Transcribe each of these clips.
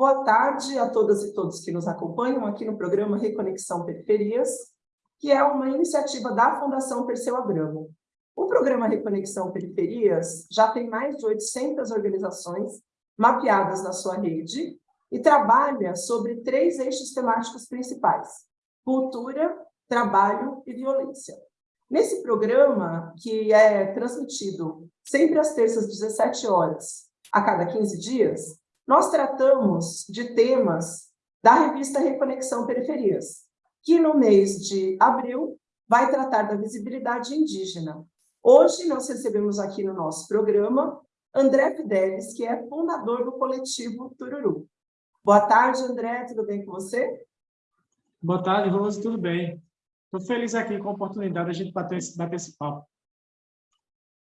Boa tarde a todas e todos que nos acompanham aqui no programa Reconexão Periferias, que é uma iniciativa da Fundação Perseu Abramo. O programa Reconexão Periferias já tem mais de 800 organizações mapeadas na sua rede e trabalha sobre três eixos temáticos principais, cultura, trabalho e violência. Nesse programa, que é transmitido sempre às terças, 17 horas, a cada 15 dias, nós tratamos de temas da revista Reconexão Periferias, que no mês de abril vai tratar da visibilidade indígena. Hoje nós recebemos aqui no nosso programa André Fidelis, que é fundador do coletivo Tururu. Boa tarde, André, tudo bem com você? Boa tarde, Rose, tudo bem. Estou feliz aqui com a oportunidade de a gente bater esse, bater esse papo.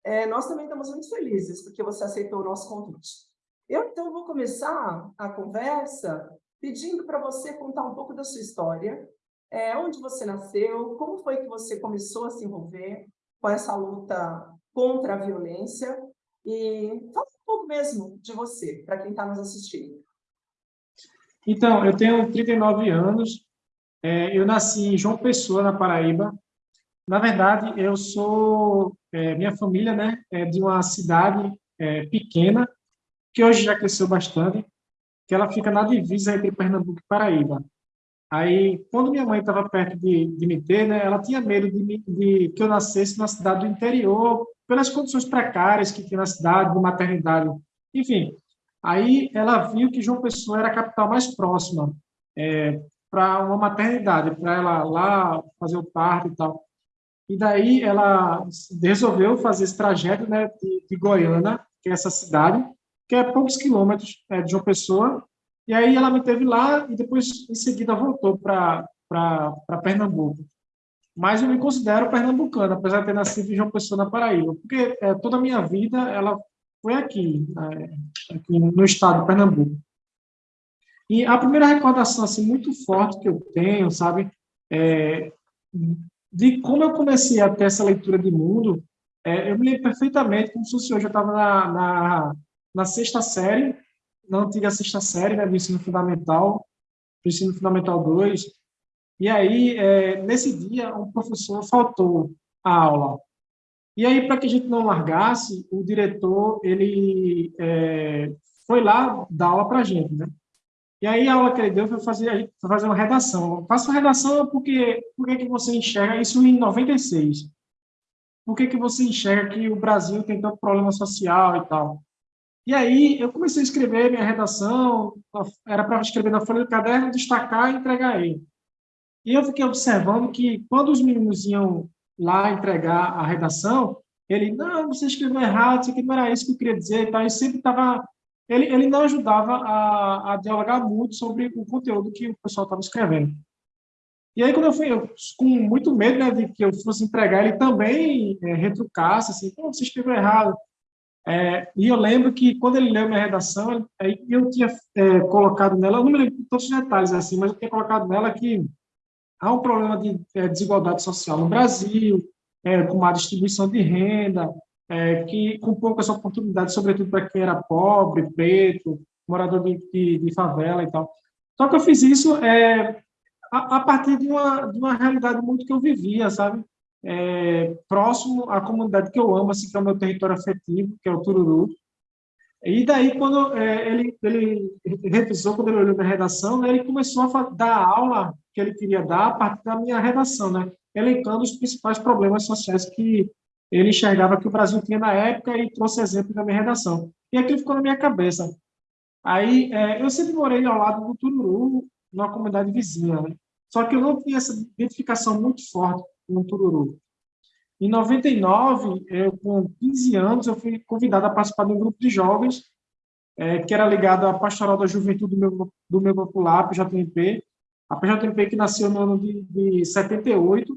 É, nós também estamos muito felizes porque você aceitou o nosso convite. Eu, então, vou começar a conversa pedindo para você contar um pouco da sua história, é, onde você nasceu, como foi que você começou a se envolver com essa luta contra a violência e fala um pouco mesmo de você, para quem está nos assistindo. Então, eu tenho 39 anos, é, eu nasci em João Pessoa, na Paraíba. Na verdade, eu sou, é, minha família né, é de uma cidade é, pequena, que hoje já cresceu bastante, que ela fica na divisa entre Pernambuco e Paraíba. Aí, quando minha mãe estava perto de, de, me ter, né, ela tinha medo de, de, que eu nascesse na cidade do interior, pelas condições precárias que tinha na cidade, de maternidade. Enfim, aí ela viu que João Pessoa era a capital mais próxima. É, para uma maternidade, para ela lá fazer o parto e tal. E daí ela resolveu fazer esse trajeto né, de, de Goiânia, que é essa cidade, que é poucos quilômetros é, de uma pessoa, e aí ela me teve lá e depois, em seguida, voltou para Pernambuco. Mas eu me considero pernambucano, apesar de ter nascido em João Pessoa, na Paraíba, porque é, toda a minha vida ela foi aqui, é, aqui no estado de Pernambuco. E a primeira recordação assim muito forte que eu tenho, sabe, é, de como eu comecei a ter essa leitura de mundo, é, eu me lembro perfeitamente como se fosse hoje, eu estava na, na, na, sexta série, na antiga sexta série, né, do ensino fundamental, do ensino fundamental 2, e aí, é, nesse dia, um professor faltou à aula. E aí, para que a gente não largasse, o diretor, ele é, foi lá dar aula para a gente, né? E aí a aula que ele deu foi fazer, foi fazer uma redação. Faça uma redação porque, porque que você enxerga isso em 96. Por que, que você enxerga que o Brasil tem tanto problema social e tal? E aí eu comecei a escrever minha redação, era para escrever na folha do caderno, destacar e entregar ele. E eu fiquei observando que quando os meninos iam lá entregar a redação, ele, não, você escreveu errado, isso aqui não era isso que eu queria dizer e tal, e sempre estava ele, ele não ajudava a, a dialogar muito sobre o conteúdo que o pessoal estava escrevendo. E aí, quando eu fui, eu, com muito medo né, de que eu fosse entregar, ele também é, retrucasse, assim, você escreveu errado. É, e eu lembro que, quando ele leu minha redação, aí eu tinha é, colocado nela, eu não me lembro de todos os detalhes, assim, mas eu tinha colocado nela que há um problema de é, desigualdade social no Brasil, é, com má distribuição de renda, é, que com poucas oportunidades, sobretudo para quem era pobre, preto, morador de, de, de, favela e tal. Só que eu fiz isso é, a, a, partir de uma, de uma realidade muito que eu vivia, sabe? É, próximo à comunidade que eu amo, assim, que é o meu território afetivo, que é o Tururu. E daí, quando é, ele, ele revisou, quando ele olhou minha redação, né, ele começou a dar a aula que ele queria dar a partir da minha redação, né? elencando os principais problemas sociais que ele enxergava que o Brasil tinha na época e trouxe exemplo na minha redação. E aquilo ficou na minha cabeça. Aí, é, eu sempre morei ao lado do Tururu, numa comunidade vizinha, né? só que eu não tinha essa identificação muito forte com o Tururu. Em 99, eu, com 15 anos, eu fui convidado a participar de um grupo de jovens é, que era ligado à Pastoral da Juventude do meu, do meu popular, PJMP, a PJMP que nasceu no ano de, de 78,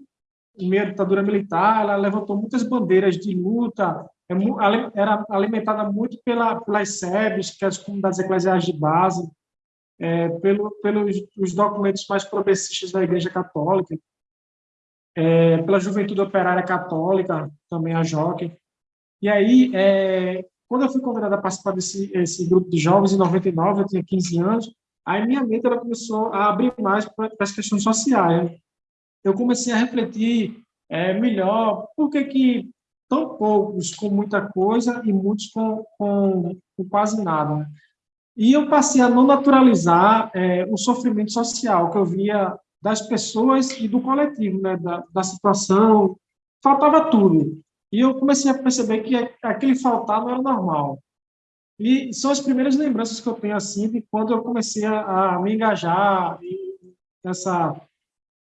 em meio à ditadura militar, ela levantou muitas bandeiras de luta, é era alimentada muito pela, pelas SEBs, que é as comunidades eclesiais de base, é, pelo, pelos os documentos mais progressistas da Igreja Católica, é, pela Juventude Operária Católica, também a JOC. E aí, é, quando eu fui convidado a participar desse esse grupo de jovens, em 99, eu tinha 15 anos, aí minha mente ela começou a abrir mais para as questões sociais. Eu comecei a refletir é, melhor por que, que tão poucos com muita coisa e muitos com, com, com quase nada. E eu passei a não naturalizar é, o sofrimento social que eu via das pessoas e do coletivo, né, da, da situação, faltava tudo. E eu comecei a perceber que aquele faltar não era normal. E são as primeiras lembranças que eu tenho assim de quando eu comecei a, a me engajar nessa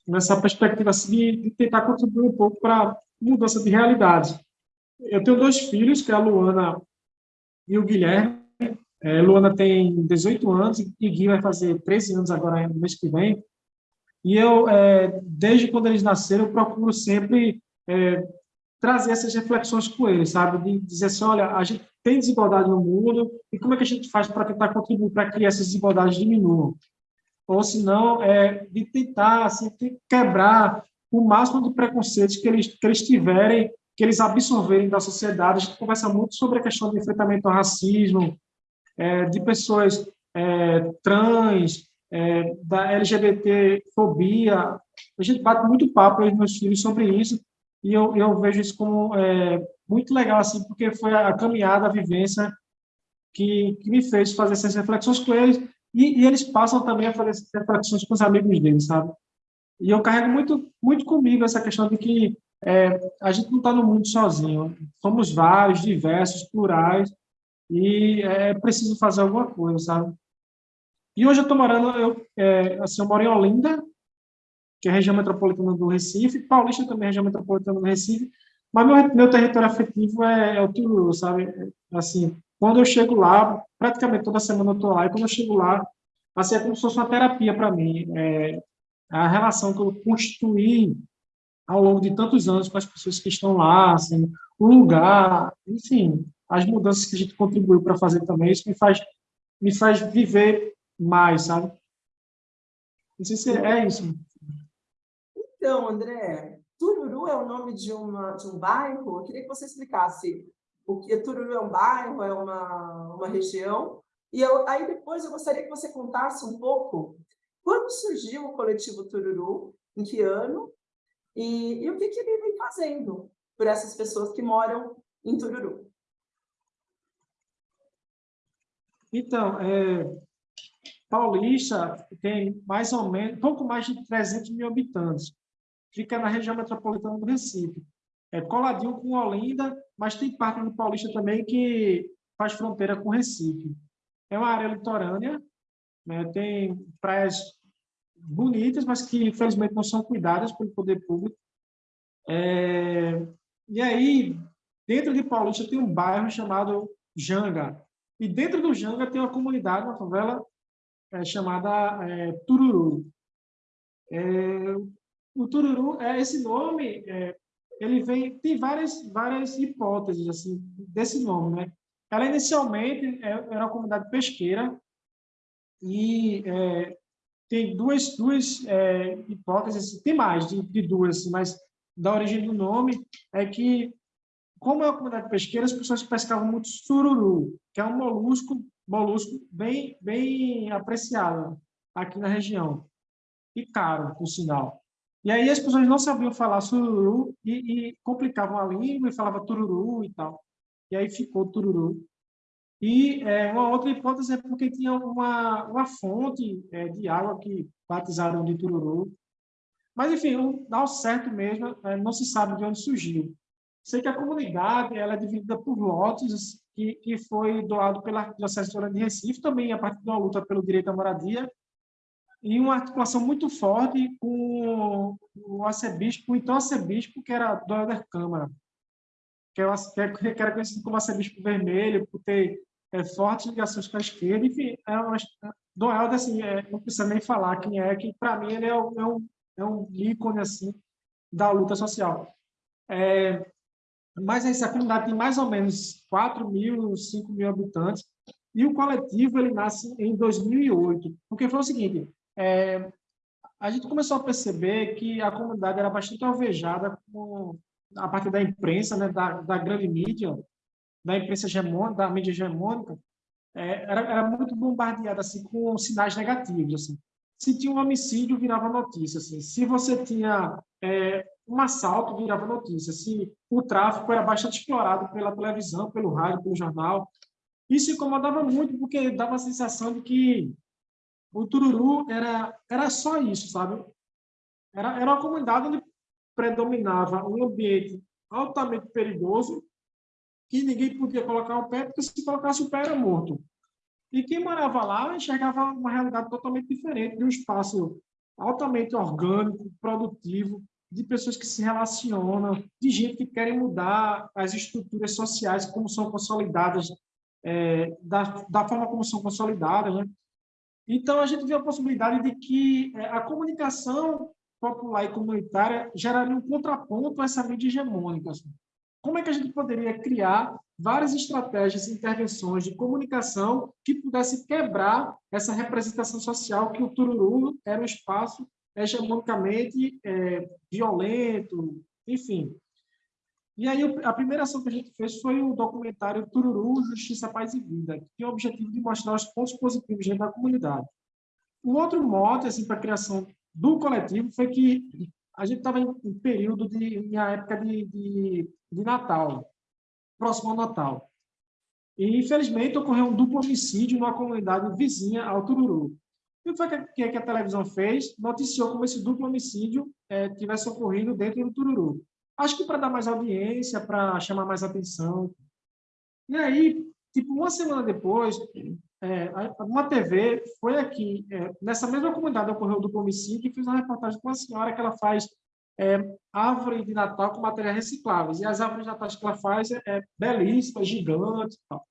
nessa perspectiva assim, de, de tentar contribuir um pouco para mudança de realidade. Eu tenho dois filhos, que é a Luana e o Guilherme. É, Luana tem 18 anos e Gui vai fazer 13 anos agora no mês que vem. E eu, é, desde quando eles nasceram, eu procuro sempre é, trazer essas reflexões com eles, sabe? De dizer assim, olha, a gente tem desigualdade no mundo e como é que a gente faz para tentar contribuir para que essas desigualdades diminuam? Ou se não, é, de tentar assim, quebrar o máximo de preconceitos que eles, que eles tiverem, que eles absorverem da sociedade. A gente conversa muito sobre a questão do enfrentamento ao racismo, é, de pessoas é, trans, é, da LGBT-fobia. A gente bate muito papo com os meus filhos sobre isso, e eu, eu vejo isso como é, muito legal, assim, porque foi a caminhada, a vivência que, que me fez fazer essas reflexões com eles, e, e, eles passam também a fazer essas reflexões com os amigos deles, sabe? E eu carrego muito, muito comigo essa questão de que é, a gente não está no mundo sozinho, somos vários, diversos, plurais, e é preciso fazer alguma coisa, sabe? E hoje eu estou morando, eu, é, assim, eu moro em Olinda, que é a região metropolitana do Recife, Paulista também é a região metropolitana do Recife, mas meu, meu território afetivo é, é o Tururu, sabe? Assim, quando eu chego lá, praticamente toda semana eu estou lá, e quando eu chego lá, assim, é como se fosse uma terapia para mim. É, a relação que eu construí ao longo de tantos anos com as pessoas que estão lá, assim, o lugar, enfim, as mudanças que a gente contribuiu para fazer também, isso me faz, me faz viver mais, sabe? Não sei se é isso. Então, André, Tururu é o nome de, uma, de um bairro? Eu queria que você explicasse o que Tururu é um bairro, é uma, uma região. E eu, aí depois eu gostaria que você contasse um pouco quando surgiu o coletivo Tururu, em que ano, e, e o que, que ele vem fazendo por essas pessoas que moram em Tururu. Então, é, Paulista tem mais ou menos, pouco mais de 300 mil habitantes fica na região metropolitana do Recife. É coladinho com Olinda, mas tem parte do Paulista também que faz fronteira com Recife. É uma área litorânea, né? tem praias bonitas, mas que infelizmente não são cuidadas pelo poder público. É... E aí, dentro de Paulista tem um bairro chamado Janga. E dentro do Janga tem uma comunidade, uma favela é, chamada é, Tururu. É, o tururu é esse nome é, ele vem tem várias várias hipóteses assim desse nome né ela inicialmente é, era uma comunidade pesqueira e tem duas duas hipóteses tem mais de, de duas mas da origem do nome é que como é uma comunidade pesqueira as pessoas pescavam muito sururu que é um molusco molusco bem bem apreciado aqui na região e caro por sinal e aí as pessoas não sabiam falar sururu e, e complicavam a língua e falava tururu e tal. E aí ficou tururu. E é, uma outra hipótese é porque tinha uma, uma fonte é, de água que batizaram de tururu. Mas, enfim, ao certo mesmo, é, não se sabe de onde surgiu. Sei que a comunidade ela é dividida por lotes que, que foi doado pela Diocese de Recife, também a partir de uma luta pelo direito à moradia, e uma articulação muito forte com o arcebispo, então arcebispo, que era Doelder Câmara, que, é, que era conhecido como arcebispo vermelho, por ter é, fortes ligações com a esquerda, enfim, é uma, Doelder, assim, é, não precisa nem falar quem é, que para mim ele é é, um, é um ícone, assim, da luta social. É, mas essa comunidade tem mais ou menos 4 mil, 5 mil habitantes, e o coletivo ele nasce em 2008, porque foi o seguinte, é, a gente começou a perceber que a comunidade era bastante alvejada com, a partir da imprensa, né, da, da grande mídia, da imprensa hegemônica, da mídia hegemônica, é, era, era, muito bombardeada assim, com sinais negativos. Assim. Se tinha um homicídio, virava notícia. Assim. Se você tinha é, um assalto, virava notícia. Se o tráfico era bastante explorado pela televisão, pelo rádio, pelo jornal. Isso incomodava muito, porque dava a sensação de que o Tururu era, era só isso, sabe? Era, era uma comunidade onde predominava um ambiente altamente perigoso que ninguém podia colocar o pé, porque se colocasse o pé era morto. E quem morava lá enxergava uma realidade totalmente diferente, de um espaço altamente orgânico, produtivo, de pessoas que se relacionam, de gente que querem mudar as estruturas sociais como são consolidadas, é, da, da forma como são consolidadas. Né? Então, a gente vê a possibilidade de que é, a comunicação popular e comunitária geraria um contraponto a essa mídia hegemônica. Assim. Como é que a gente poderia criar várias estratégias e intervenções de comunicação que pudesse quebrar essa representação social que o Tururu era um espaço hegemonicamente é, violento, enfim. E aí a primeira ação que a gente fez foi o documentário Tururu, Justiça, Paz e Vida, que tem o objetivo de mostrar os pontos positivos dentro da comunidade. O outro mote assim, para a criação do coletivo foi que a gente estava em, período de em época de, de, de, Natal, próximo ao Natal. E, infelizmente, ocorreu um duplo homicídio numa comunidade vizinha ao Tururu. E o que foi que, que a televisão fez? Noticiou como esse duplo homicídio é, tivesse ocorrido dentro do Tururu. Acho que para dar mais audiência, para chamar mais atenção. E aí, tipo, uma semana depois, é, uma TV foi aqui, é, nessa mesma comunidade ocorreu do homicídio, e fez uma reportagem com uma senhora que ela faz é, árvore de Natal com materiais recicláveis. E as árvores de Natal que ela faz é, é belíssimas, gigantes e tal.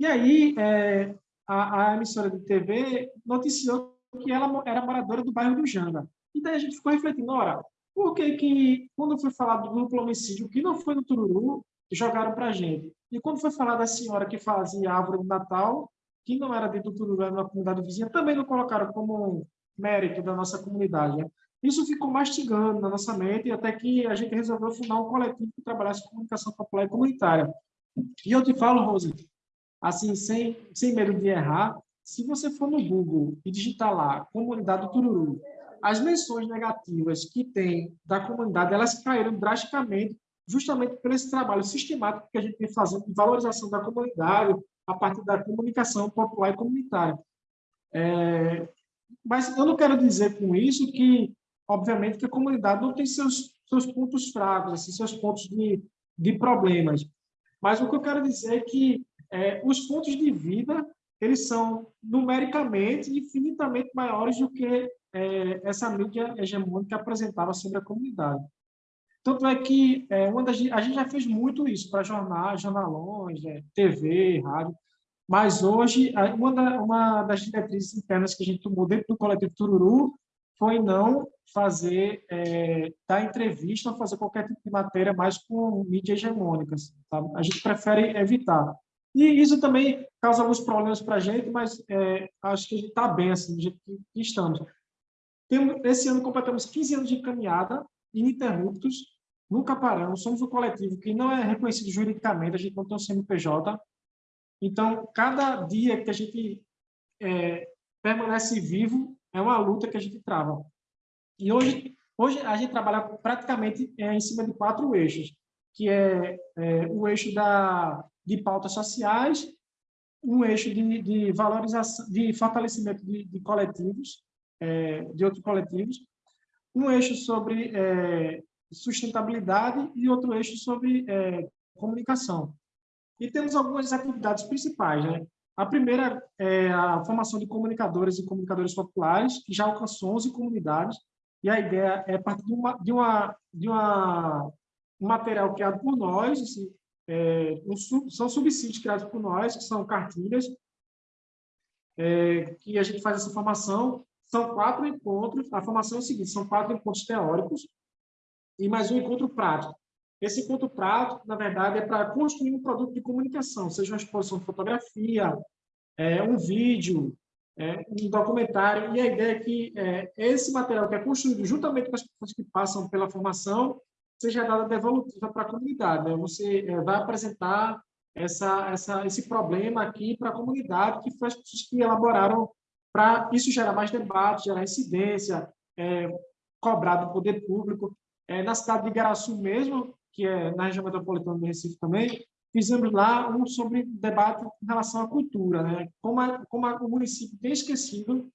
E aí, é, a, a, emissora de TV noticiou que ela era moradora do bairro do Janga. E daí a gente ficou refletindo, ora, por que que, quando foi falado do duplo homicídio, que não foi no Tururu, jogaram para a gente? E quando foi falar da senhora que fazia árvore de Natal, que não era dentro do lugar na comunidade vizinha, também não colocaram como mérito da nossa comunidade. Né? Isso ficou mastigando na nossa mente até que a gente resolveu fundar um coletivo que trabalhasse com comunicação popular e comunitária. E eu te falo, Rose, assim, sem, sem medo de errar, se você for no Google e digitar lá comunidade Tururu, as menções negativas que tem da comunidade, elas caíram drasticamente justamente por esse trabalho sistemático que a gente vem fazendo de valorização da comunidade, a partir da comunicação popular e comunitária. É, mas eu não quero dizer com isso que, obviamente, que a comunidade não tem seus, seus pontos fracos, assim, seus pontos de, de problemas. Mas o que eu quero dizer é que é, os pontos de vida eles são numericamente infinitamente maiores do que é, essa mídia hegemônica apresentava sobre a comunidade. Tanto é que é, uma das, a gente já fez muito isso para jornais, jornalões, é, TV, rádio, mas hoje uma, da, uma das diretrizes internas que a gente tomou dentro do coletivo Tururu foi não fazer, é, dar entrevista, fazer qualquer tipo de matéria mais com mídia hegemônica. Sabe? A gente prefere evitar. E isso também causa alguns problemas para a gente, mas é, acho que a gente está bem assim, do jeito que estamos. Tem, esse ano completamos 15 anos de caminhada ininterruptos, nunca paramos, somos um coletivo que não é reconhecido juridicamente, a gente não tem um CNPJ, então, cada dia que a gente é, permanece vivo é uma luta que a gente trava. E hoje, hoje a gente trabalha praticamente é, em cima de quatro eixos, que é, é o eixo da, de pautas sociais, um eixo de, de valorização, de fortalecimento de, de coletivos, é, de outros coletivos, um eixo sobre é, sustentabilidade e outro eixo sobre é, comunicação. E temos algumas atividades principais. Né? A primeira é a formação de comunicadores e comunicadores populares, que já alcançou 11 comunidades, e a ideia é partir de, uma, de, uma, de uma, um material criado por nós, assim, é, um, são subsídios criados por nós, que são cartilhas, é, que a gente faz essa formação. São quatro encontros, a formação é o seguinte, são quatro encontros teóricos e mais um encontro prático. Esse encontro prático, na verdade, é para construir um produto de comunicação, seja uma exposição de fotografia, é, um vídeo, é, um documentário, e a ideia é que é, esse material que é construído juntamente com as pessoas que passam pela formação seja dada devolutiva para a comunidade. Né? Você é, vai apresentar essa, essa, esse problema aqui para a comunidade, que foi as pessoas que elaboraram para isso gerar mais debate, gerar incidência, é, cobrar do poder público. É, na cidade de Igaraçu mesmo, que é na região metropolitana do Recife também, fizemos lá um sobre debate em relação à cultura, né? como, a, como a, o município tem esquecido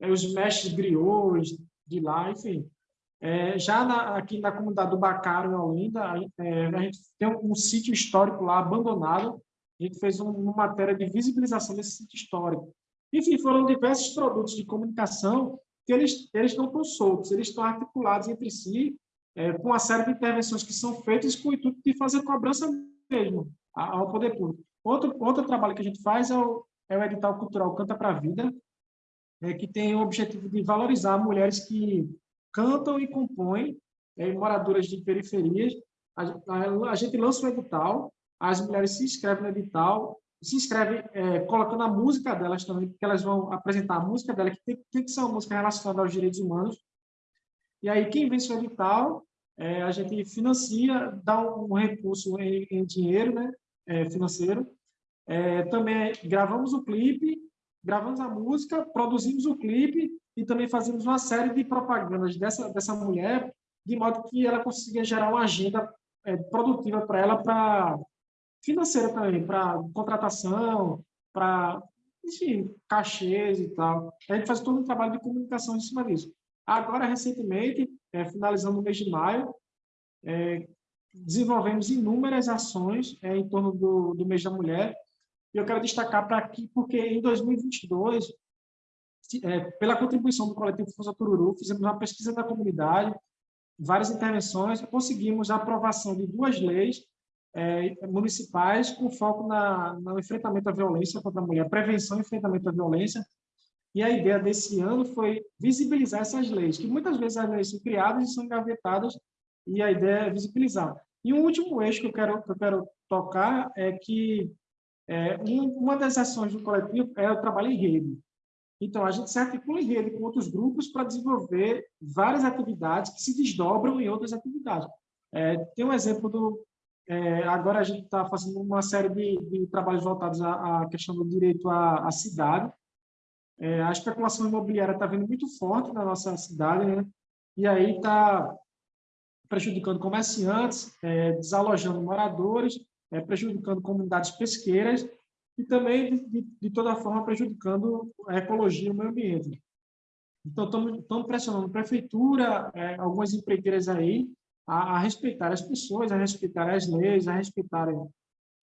é, os mestres griots de lá, enfim. É, já na, aqui na comunidade do Bacaro, em Olinda, é, a gente tem um, um, sítio histórico lá abandonado, a gente fez um, uma matéria de visibilização desse sítio histórico. Enfim, foram diversos produtos de comunicação que eles, eles não estão soltos, eles estão articulados entre si, é, com uma série de intervenções que são feitas com o intuito de fazer cobrança mesmo ao poder público. Outro, outro trabalho que a gente faz é o, é o edital cultural Canta para a Vida, é, que tem o objetivo de valorizar mulheres que cantam e compõem, é, moradoras de periferias. A, a, a, gente lança o edital, as mulheres se inscrevem no edital, se inscrevem é, colocando a música delas também, porque elas vão apresentar a música dela, que tem, que ser uma música relacionada aos direitos humanos. E aí, quem vence o edital, é, a gente financia, dá um, um recurso em, em, dinheiro né, é, financeiro. É, também gravamos o clipe, gravamos a música, produzimos o clipe e também fazemos uma série de propagandas dessa, dessa mulher, de modo que ela consiga gerar uma agenda é, produtiva para ela, para financeira também, para contratação, para, enfim, cachês e tal. A gente faz todo um trabalho de comunicação em cima disso. Agora, recentemente, é, finalizando o mês de maio, é, desenvolvemos inúmeras ações é, em torno do, do mês da mulher, e eu quero destacar para aqui, porque em 2022, é, pela contribuição do coletivo Força Tururu, fizemos uma pesquisa da comunidade, várias intervenções, conseguimos a aprovação de duas leis é, municipais com foco na, no enfrentamento à violência contra a mulher, prevenção e enfrentamento à violência. E a ideia desse ano foi visibilizar essas leis, que muitas vezes as leis são criadas e são engavetadas, e a ideia é visibilizar. E um último eixo que eu quero, que eu quero tocar é que é, uma das ações do coletivo é o trabalho em rede. Então, a gente se articula em rede com outros grupos para desenvolver várias atividades que se desdobram em outras atividades. É, tem um exemplo do... É, agora a gente está fazendo uma série de, de trabalhos voltados à, à, questão do direito à, à cidade. É, a especulação imobiliária está vindo muito forte na nossa cidade, né? e aí está prejudicando comerciantes, é, desalojando moradores, é, prejudicando comunidades pesqueiras e também, de, de, toda forma, prejudicando a ecologia e o meio ambiente. Então, estamos pressionando a prefeitura, é, algumas empreiteiras aí, a, a, respeitar as pessoas, a respeitar as leis, a respeitarem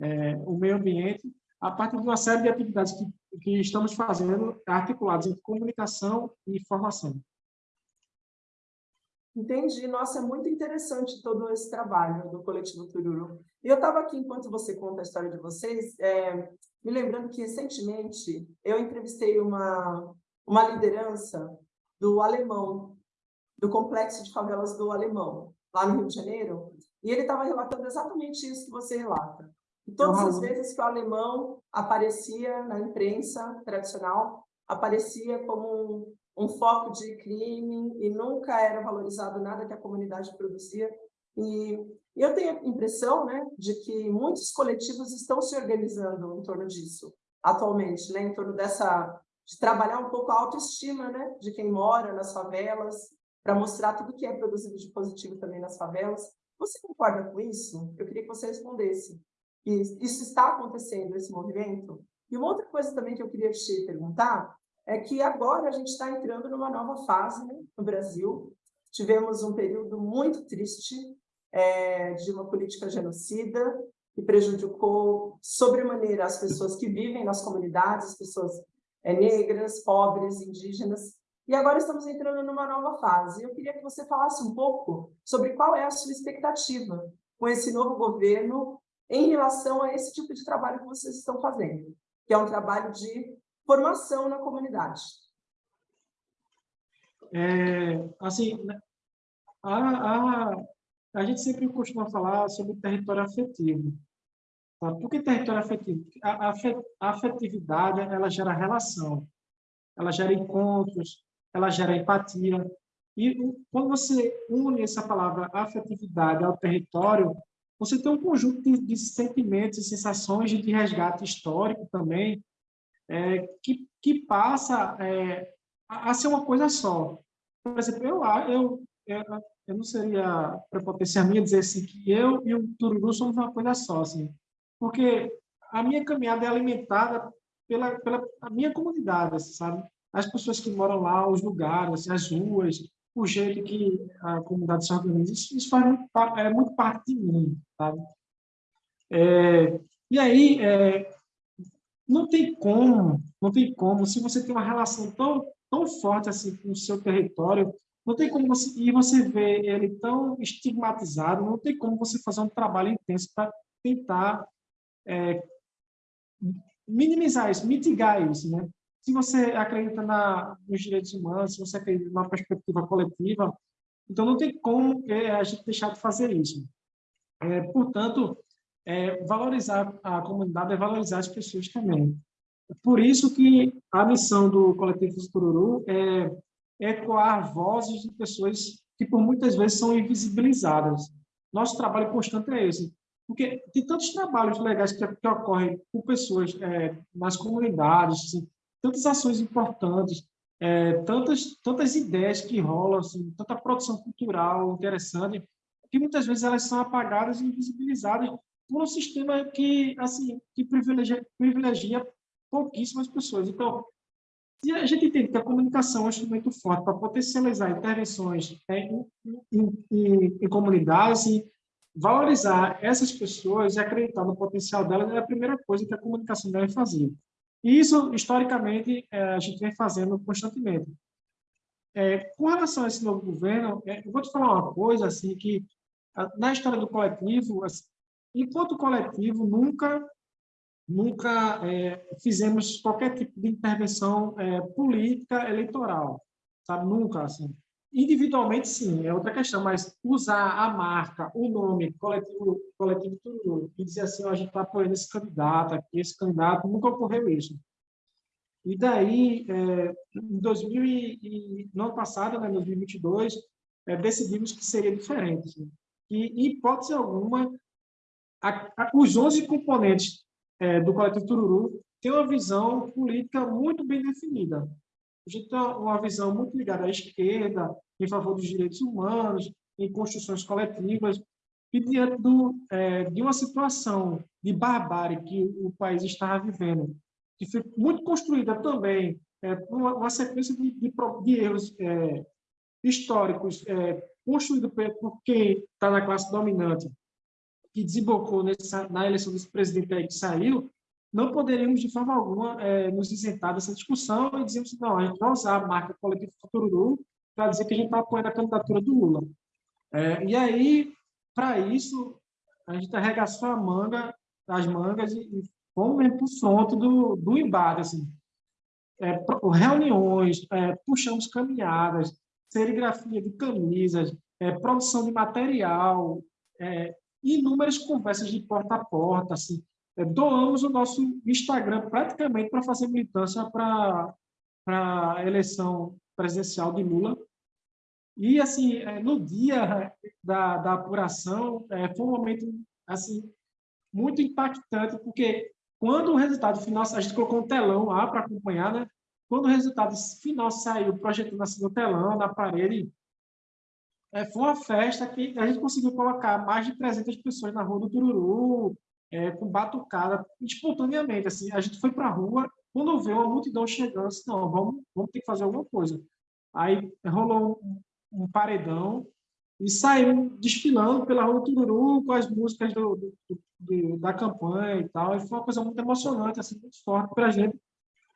é, o meio ambiente, a partir de uma série de atividades que, que estamos fazendo articuladas entre comunicação e formação. Entendi. Nossa, é muito interessante todo esse trabalho do Coletivo Tururu. E eu estava aqui, enquanto você conta a história de vocês, é, me lembrando que, recentemente, eu entrevistei uma, uma liderança do Alemão, do Complexo de Favelas do Alemão, lá no Rio de Janeiro, e ele estava relatando exatamente isso que você relata. E todas as vezes que o alemão aparecia na imprensa tradicional, aparecia como um, um foco de crime e nunca era valorizado nada que a comunidade produzia. E eu tenho a impressão né, de que muitos coletivos estão se organizando em torno disso atualmente, né, em torno dessa de trabalhar um pouco a autoestima né, de quem mora nas favelas, para mostrar tudo que é produzido de positivo também nas favelas. Você concorda com isso? Eu queria que você respondesse. Isso está acontecendo, esse movimento? E uma outra coisa também que eu queria te perguntar é que agora a gente está entrando numa nova fase né, no Brasil. Tivemos um período muito triste é, de uma política genocida que prejudicou sobremaneira as pessoas que vivem nas comunidades, as pessoas é, negras, pobres, indígenas. E agora estamos entrando numa nova fase. Eu queria que você falasse um pouco sobre qual é a sua expectativa com esse novo governo em relação a esse tipo de trabalho que vocês estão fazendo, que é um trabalho de formação na comunidade? É, assim, a, a, a gente sempre costuma falar sobre território afetivo. Tá? Por que território afetivo? A, a afetividade, ela gera relação, ela gera encontros, ela gera empatia. E quando você une essa palavra afetividade ao território, você tem um conjunto de, de sentimentos e sensações de resgate histórico também, é, que, que passa é, a, ser uma coisa só. Por exemplo, eu, eu, eu, eu não seria prepotência minha dizer assim que eu e o Tururu somos uma coisa só, assim, porque a minha caminhada é alimentada pela, pela minha comunidade, assim, sabe? As pessoas que moram lá, os lugares, assim, as ruas, o jeito que a comunidade se organiza, isso, isso faz muito, é muito parte de mim, sabe? É, e aí, é, não tem como, não tem como, se você tem uma relação tão, tão forte assim com o seu território, não tem como você, e você vê ele tão estigmatizado, não tem como você fazer um trabalho intenso para tentar é, minimizar isso, mitigar isso, né? Se você acredita na, nos direitos humanos, se você acredita na perspectiva coletiva, então não tem como é, a gente deixar de fazer isso. É, portanto, é, valorizar a comunidade é valorizar as pessoas também. Por isso que a missão do Coletivo Tururu é ecoar vozes de pessoas que por muitas vezes são invisibilizadas. Nosso trabalho constante é esse. Porque tem tantos trabalhos legais que, que ocorrem com pessoas é, nas comunidades, assim, tantas ações importantes, é, tantas, tantas ideias que rolam, assim, tanta produção cultural interessante, que muitas vezes elas são apagadas e invisibilizadas por um sistema que, assim, que privilegia, privilegia pouquíssimas pessoas. Então, se a gente entende que a comunicação é um instrumento forte para potencializar intervenções em, em, em, em comunidades e valorizar essas pessoas e acreditar no potencial delas é a primeira coisa que a comunicação deve fazer. E isso, historicamente, é, a gente vem fazendo constantemente. É, com relação a esse novo governo, é, eu vou te falar uma coisa, assim, que na história do coletivo, assim, enquanto coletivo, nunca nunca é, fizemos qualquer tipo de intervenção é, política eleitoral, sabe? Nunca, assim. Individualmente, sim, é outra questão, mas usar a marca, o nome, coletivo, coletivo tudo, e dizer assim, oh, a gente está apoiando esse candidato aqui, esse candidato, nunca ocorreu isso. E daí, é, em 2000 e, no ano passado, né, 2022, é, decidimos que seria diferente. Assim. E, em hipótese alguma, a, a, os 11 componentes é, do coletivo Tururu têm uma visão política muito bem definida. A gente tem uma visão muito ligada à esquerda, em favor dos direitos humanos, em construções coletivas, e diante do, é, de uma situação de barbárie que o país estava vivendo, que foi muito construída também é, uma, uma, sequência de, de, de erros é, históricos é, construído por quem está na classe dominante, que desembocou nessa, na eleição desse presidente aí que saiu, não poderíamos, de forma alguma, é, nos isentar dessa discussão e dizermos que não, a gente vai usar a marca Coletivo Futuro para dizer que a gente está apoiando a candidatura do Lula. É, e aí, para isso, a gente arregaçou a manga, as mangas e, e fomos mesmo para o fronte do, do embate. Assim. É, reuniões, é, puxamos caminhadas, serigrafia de camisas, é, produção de material, inúmeras conversas de porta a porta, assim, é, doamos o nosso Instagram praticamente para fazer militância para a eleição presidencial de Lula. E, assim, é, no dia da, da apuração, é, foi um momento assim, muito impactante, porque quando o resultado final, a gente colocou um telão lá para acompanhar, né? quando o resultado final saiu, projetando assim no telão, na parede, é, foi uma festa que a gente conseguiu colocar mais de 300 pessoas na Rua do Tururu, é, com batucada, espontaneamente. Assim, a gente foi para a rua, quando vê uma multidão chegando, assim, não, vamos, vamos ter que fazer alguma coisa. Aí rolou um, um paredão e saiu desfilando pela Rua Tururu com as músicas do, do, do, da campanha e tal. E foi uma coisa muito emocionante, assim, muito forte para a gente.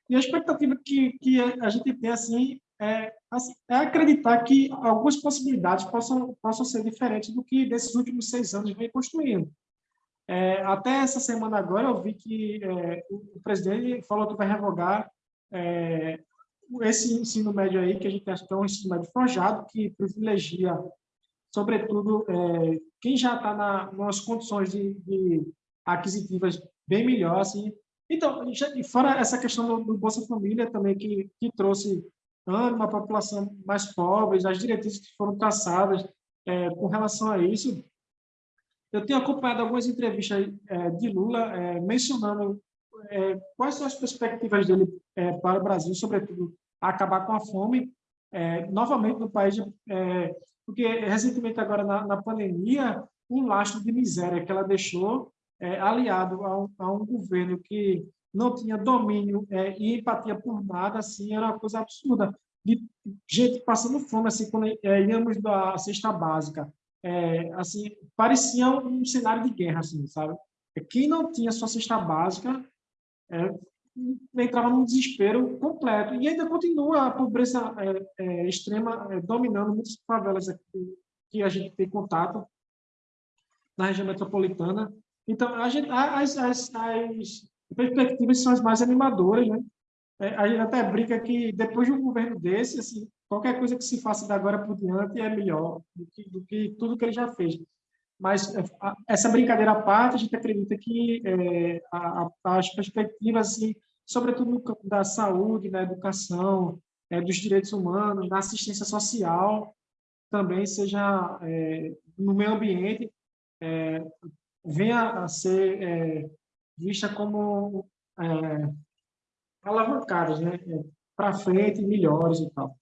E a expectativa que, que a gente tem assim, é, assim, é acreditar que algumas possibilidades possam, possam ser diferentes do que desses últimos seis anos vem construindo. É, até essa semana agora eu vi que é, o presidente falou que vai revogar é, esse ensino médio aí, que a gente acha que é um ensino médio forjado, que privilegia, sobretudo, é, quem já está na, nas condições de, de, aquisitivas bem melhor. Assim. Então, já, fora essa questão do, do, Bolsa Família também, que, que trouxe à população mais pobre, as diretrizes que foram traçadas é, com relação a isso, eu tenho acompanhado algumas entrevistas é, de Lula é, mencionando é, quais são as perspectivas dele é, para o Brasil, sobretudo acabar com a fome, é, novamente no país, porque recentemente agora na, na, pandemia, um lastro de miséria que ela deixou, aliado a a um, governo que não tinha domínio e empatia por nada, assim, era uma coisa absurda. De gente passando fome, assim, quando íamos da cesta básica, é, assim, parecia um cenário de guerra, assim, sabe? Quem não tinha sua cesta básica é, entrava num desespero completo. E ainda continua a pobreza é, é extrema é, dominando muitas favelas aqui, que a gente tem contato na região metropolitana. Então, gente, as, as, as perspectivas são as mais animadoras, né? É, a gente até brinca que depois de um governo desse, assim, qualquer coisa que se faça da agora por diante é melhor do que, do que tudo que ele já fez. Mas é, essa brincadeira à parte, a gente acredita que é, a, a, as perspectivas, assim, sobretudo no campo da saúde, na educação, é, dos direitos humanos, na assistência social, também seja é, no meio ambiente, é, venha a ser vista como alavancadas, né? para frente, melhores e tal.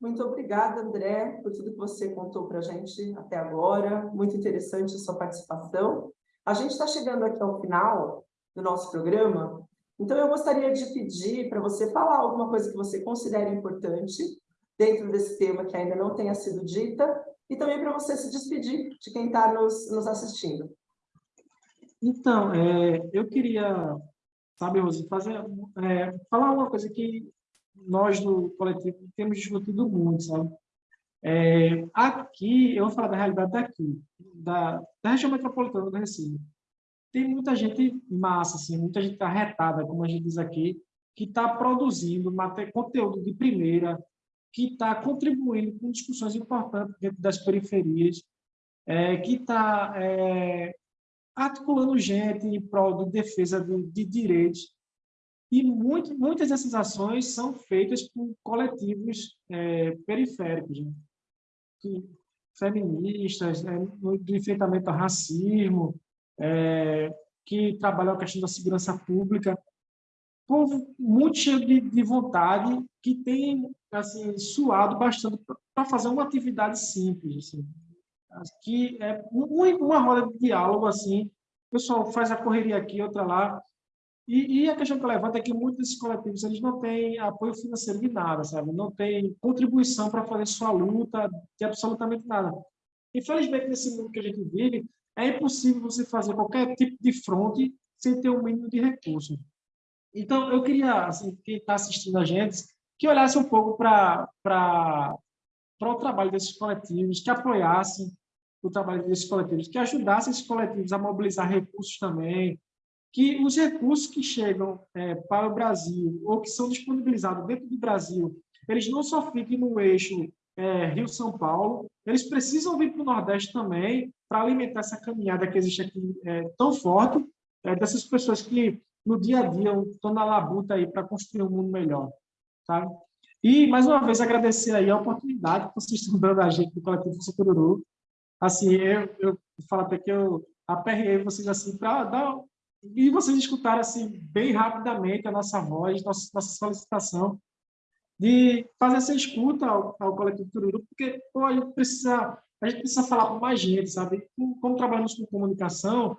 Muito obrigada, André, por tudo que você contou para a gente até agora. Muito interessante a sua participação. A gente está chegando aqui ao final do nosso programa, então eu gostaria de pedir para você falar alguma coisa que você considere importante dentro desse tema que ainda não tenha sido dita, e também para você se despedir de quem está nos, nos assistindo. Então, é, eu queria sabe, Rose, fazer, é, falar uma coisa que nós do coletivo temos discutido muito, sabe? É, aqui, eu vou falar da realidade daqui, da, da região metropolitana do Recife. Tem muita gente massa, assim, muita gente arretada, como a gente diz aqui, que está produzindo conteúdo de primeira, que está contribuindo com discussões importantes dentro das periferias, é, que está é, articulando gente em prol de defesa de, de direitos. E muito, muitas dessas ações são feitas por coletivos é, periféricos, né? que, feministas, né? do enfrentamento ao racismo, é, que trabalham a questão da segurança pública, povo muito cheio de, de vontade, que tem assim, suado bastante para fazer uma atividade simples, assim, que é uma roda de diálogo assim, o pessoal faz a correria aqui, outra lá, e, e, a questão que eu levanto é que muitos desses coletivos eles não têm apoio financeiro de nada, sabe? Não tem contribuição para fazer sua luta de absolutamente nada. Infelizmente, nesse mundo que a gente vive, é impossível você fazer qualquer tipo de fronte sem ter um mínimo de recurso. Então, eu queria, assim, quem está assistindo a gente, que olhasse um pouco para o trabalho desses coletivos, que apoiassem o trabalho desses coletivos, que ajudasse esses coletivos a mobilizar recursos também, que os recursos que chegam é, para o Brasil ou que são disponibilizados dentro do Brasil, eles não só fiquem no eixo é, Rio-São Paulo, eles precisam vir para o Nordeste também para alimentar essa caminhada que existe aqui é, tão forte, é, dessas pessoas que no dia a dia estão na labuta aí para construir um mundo melhor. Sabe? E, mais uma vez, agradecer aí a oportunidade que vocês estão dando a gente do Coletivo Sucururu, assim, eu, eu falo até que eu aperrei vocês assim para dar e vocês escutaram assim bem rapidamente a nossa voz, nossa, nossa solicitação de fazer essa escuta ao, ao coletivo Tururu, porque pô, a gente precisa a gente precisa falar com mais gente, sabe? Como, como trabalhamos com comunicação,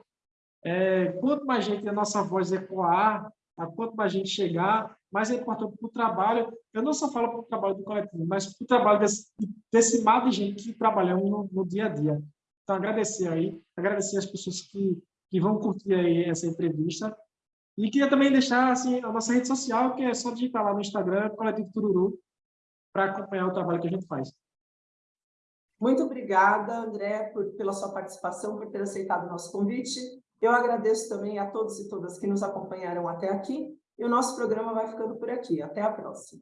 é, quanto mais gente a nossa voz ecoar, a quanto mais gente chegar, mais é importante para o trabalho. Eu não só falo para o trabalho do coletivo, mas para o trabalho desse, desse mar de gente que trabalhamos no, no, dia a dia. Então, agradecer aí, agradecer as pessoas que, que vão curtir aí essa entrevista. E queria também deixar assim, a nossa rede social, que é só digitar lá no Instagram, Coletivo Tururu, para acompanhar o trabalho que a gente faz. Muito obrigada, André, por, pela sua participação, por ter aceitado o nosso convite. Eu agradeço também a todos e todas que nos acompanharam até aqui. E o nosso programa vai ficando por aqui. Até a próxima.